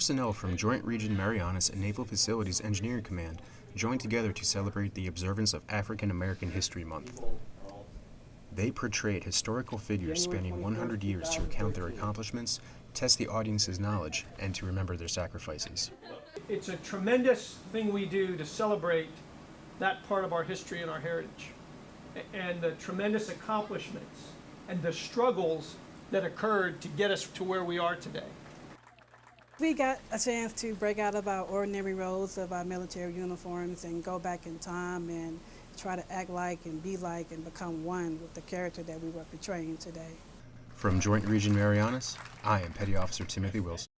Personnel from Joint Region Marianas and Naval Facilities Engineering Command joined together to celebrate the observance of African American History Month. They portrayed historical figures spanning 100 years to recount their accomplishments, test the audience's knowledge, and to remember their sacrifices. It's a tremendous thing we do to celebrate that part of our history and our heritage and the tremendous accomplishments and the struggles that occurred to get us to where we are today. We got a chance to break out of our ordinary roles of our military uniforms and go back in time and try to act like and be like and become one with the character that we were portraying today. From Joint Region Marianas, I am Petty Officer Timothy Wilson.